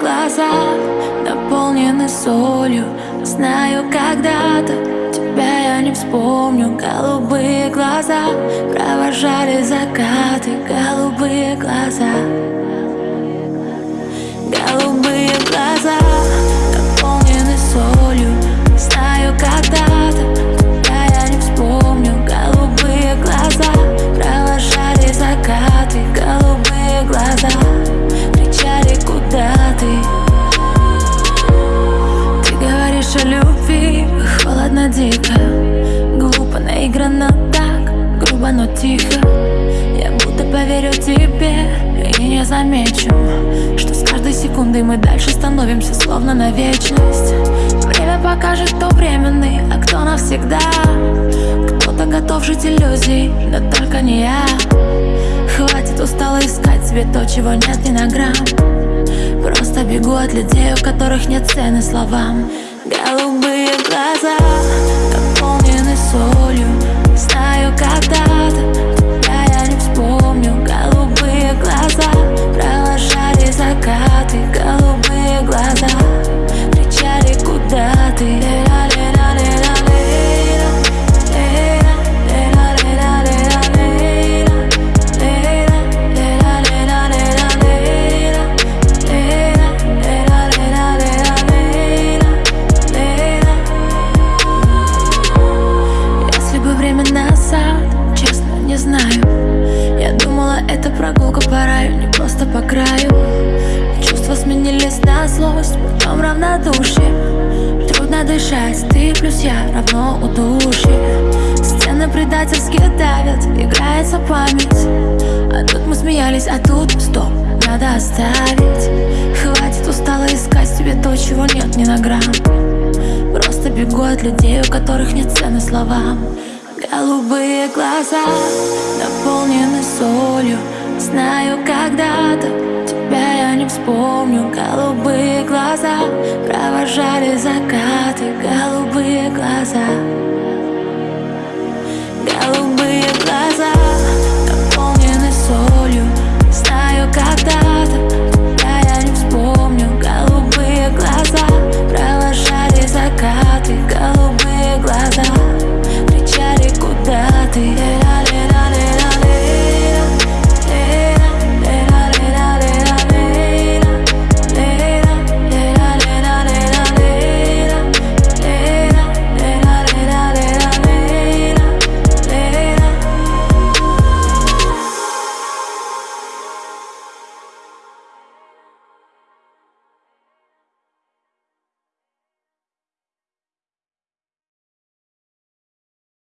глаза наполнены солью. Знаю, когда-то тебя я не вспомню. Голубые глаза провожали закаты. Голубые глаза. Голубые глаза грубо, но тихо. Я будто поверю тебе и не замечу Что с каждой секундой мы дальше становимся словно на вечность. Время покажет, кто временный, а кто навсегда. Кто-то готов жить иллюзией, но только не я. Хватит устала искать себе то, чего нет ни на грамм Просто бегу от людей, у которых нет цены словам. Голубые глаза наполнены солью прогулка по раю, не просто по краю. Чувства сменились на злость, потом равнодушие. Трудно дышать, ты плюс я равно удушье. Стены предательски давят, играется память. А тут мы смеялись, а тут стоп, надо оставить. Хватит устала искать в себе то, чего нет ни на грамм Просто бегу от людей, у которых нет цены словам. Голубые глаза наполнены солью Знаю, когда-то тебя я не вспомню. Голубые глаза провожали закаты Голубые глаза